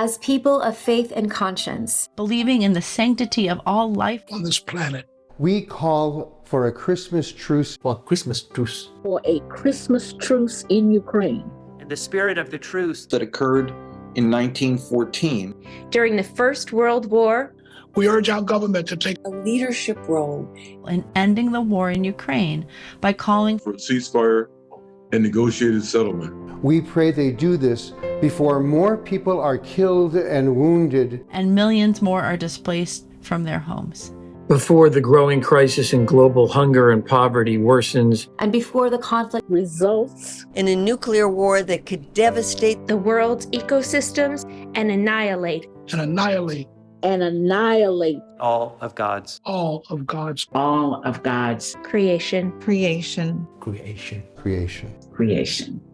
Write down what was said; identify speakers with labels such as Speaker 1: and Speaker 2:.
Speaker 1: as people of faith and conscience,
Speaker 2: believing in the sanctity of all life
Speaker 3: on this planet.
Speaker 4: We call for a Christmas truce.
Speaker 5: For Christmas truce.
Speaker 6: For a Christmas truce in Ukraine.
Speaker 7: And the spirit of the truce
Speaker 8: that occurred in 1914.
Speaker 1: During the First World War,
Speaker 3: we urge our government to take
Speaker 9: a leadership role
Speaker 2: in ending the war in Ukraine by calling
Speaker 10: for a ceasefire and negotiated settlement.
Speaker 4: We pray they do this before more people are killed and wounded.
Speaker 2: And millions more are displaced from their homes.
Speaker 11: Before the growing crisis in global hunger and poverty worsens,
Speaker 1: and before the conflict
Speaker 6: results
Speaker 9: in a nuclear war that could devastate
Speaker 1: the world's ecosystems and annihilate.
Speaker 3: And annihilate
Speaker 6: and annihilate
Speaker 7: all of God's
Speaker 3: all of God's
Speaker 6: all of God's
Speaker 1: creation.
Speaker 9: Creation.
Speaker 5: creation.
Speaker 4: Creation.
Speaker 6: Creation